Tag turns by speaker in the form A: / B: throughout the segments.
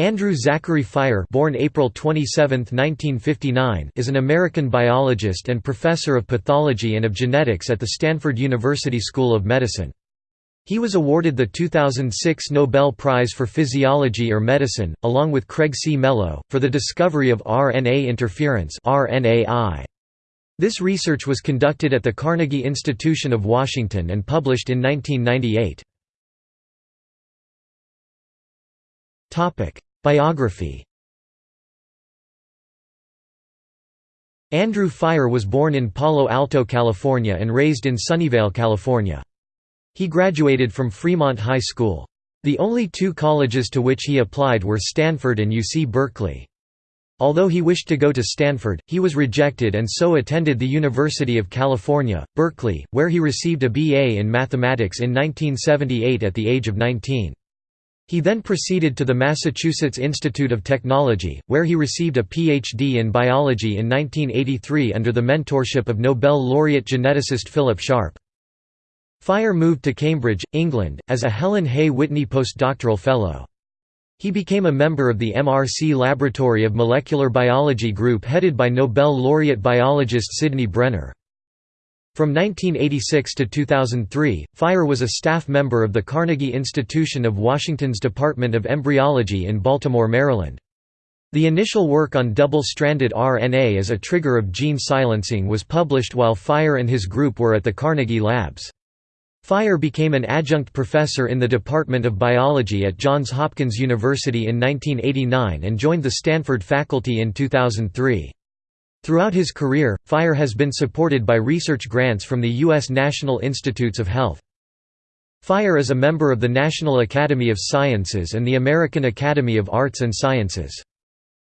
A: Andrew Zachary Fire born April 27, 1959, is an American biologist and professor of pathology and of genetics at the Stanford University School of Medicine. He was awarded the 2006 Nobel Prize for Physiology or Medicine, along with Craig C. Mello, for the discovery of RNA interference This research was conducted at the Carnegie Institution of Washington and published in 1998. Biography Andrew Fire was born in Palo Alto, California and raised in Sunnyvale, California. He graduated from Fremont High School. The only two colleges to which he applied were Stanford and UC Berkeley. Although he wished to go to Stanford, he was rejected and so attended the University of California, Berkeley, where he received a BA in mathematics in 1978 at the age of 19. He then proceeded to the Massachusetts Institute of Technology, where he received a Ph.D. in biology in 1983 under the mentorship of Nobel laureate geneticist Philip Sharp. Fire moved to Cambridge, England, as a Helen Hay Whitney postdoctoral fellow. He became a member of the MRC Laboratory of Molecular Biology group headed by Nobel laureate biologist Sidney Brenner. From 1986 to 2003, Fire was a staff member of the Carnegie Institution of Washington's Department of Embryology in Baltimore, Maryland. The initial work on double-stranded RNA as a trigger of gene silencing was published while Fire and his group were at the Carnegie Labs. Fire became an adjunct professor in the Department of Biology at Johns Hopkins University in 1989 and joined the Stanford faculty in 2003. Throughout his career, Fire has been supported by research grants from the U.S. National Institutes of Health. Fire is a member of the National Academy of Sciences and the American Academy of Arts and Sciences.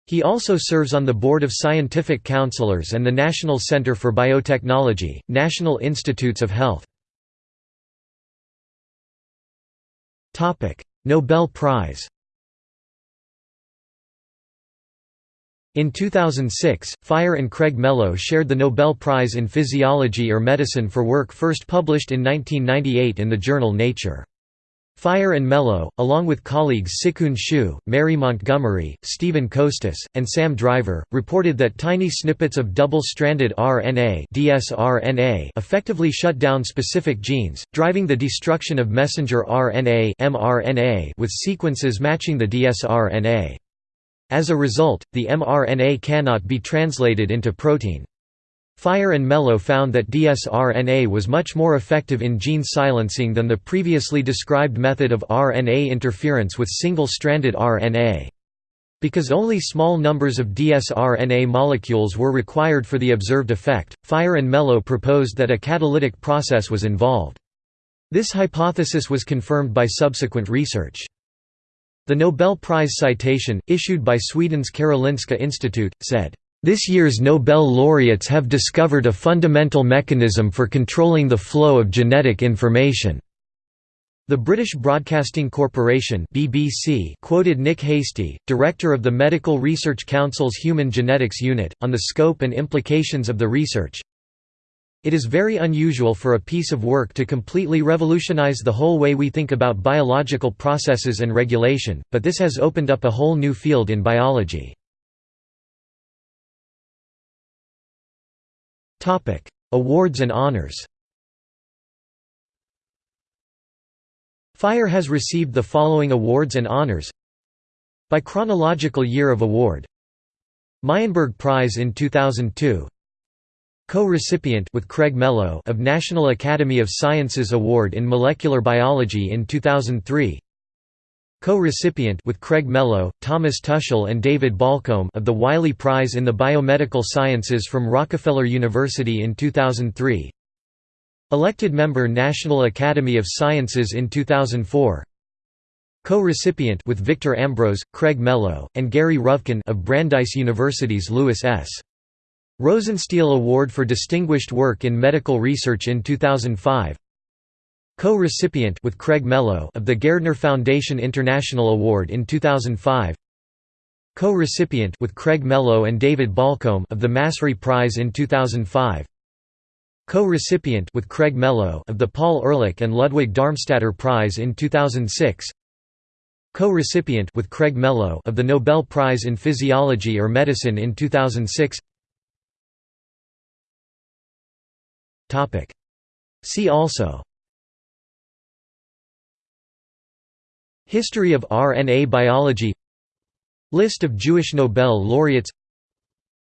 A: He also serves on the Board of Scientific Counselors and the National Center for Biotechnology, National Institutes of Health. Nobel Prize In 2006, Fire and Craig Mello shared the Nobel Prize in Physiology or Medicine for work first published in 1998 in the journal Nature. Fire and Mello, along with colleagues SiQun Xu, Mary Montgomery, Steven Kostas, and Sam Driver, reported that tiny snippets of double-stranded RNA dsRNA effectively shut down specific genes, driving the destruction of messenger RNA mRNA with sequences matching the dsRNA. As a result, the mRNA cannot be translated into protein. Fire and Mello found that dsRNA was much more effective in gene silencing than the previously described method of RNA interference with single-stranded RNA. Because only small numbers of dsRNA molecules were required for the observed effect, Fire and Mello proposed that a catalytic process was involved. This hypothesis was confirmed by subsequent research. The Nobel Prize citation, issued by Sweden's Karolinska Institute, said, "...this year's Nobel laureates have discovered a fundamental mechanism for controlling the flow of genetic information." The British Broadcasting Corporation BBC quoted Nick Hastie, director of the Medical Research Council's Human Genetics Unit, on the scope and implications of the research. It is very unusual for a piece of work to completely revolutionize the whole way we think about biological processes and regulation, but this has opened up a whole new field in biology. Awards and honors. Fire has received the following awards and honors. By chronological year of award. Meyenburg Prize in 2002 Co-recipient with Craig Mello of National Academy of Sciences Award in Molecular Biology in 2003. Co-recipient with Craig Mello, Thomas Tuschl and David Baulcombe of the Wiley Prize in the Biomedical Sciences from Rockefeller University in 2003. Elected member National Academy of Sciences in 2004. Co-recipient with Victor Ambros, Craig Mello, and Gary Ruvkun of Brandeis University's Louis S. Rosenstiel Award for Distinguished Work in Medical Research in 2005 Co-recipient with Craig Mello of the Gairdner Foundation International Award in 2005 Co-recipient with Craig Mello and David Baulcombe of the Massry Prize in 2005 Co-recipient with Craig Mello of the Paul Ehrlich and Ludwig Darmstaedter Prize in 2006 Co-recipient with Craig Mello of the Nobel Prize in Physiology or Medicine in 2006 See also History of RNA biology List of Jewish Nobel laureates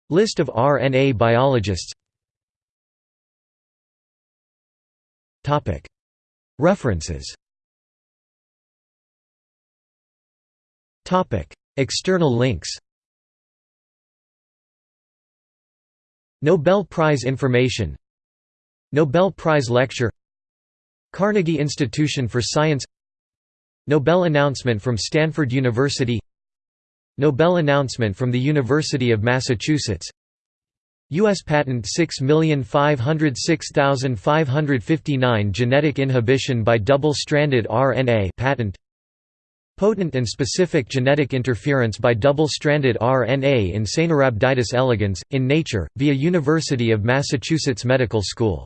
A: List of RNA biologists References External links Nobel Prize information Nobel Prize lecture Carnegie Institution for Science Nobel announcement from Stanford University Nobel announcement from the University of Massachusetts U.S. Patent 6506559 Genetic inhibition by double-stranded RNA patent Potent and specific genetic interference by double-stranded RNA in Caenorhabditis elegans, in Nature, via University of Massachusetts Medical School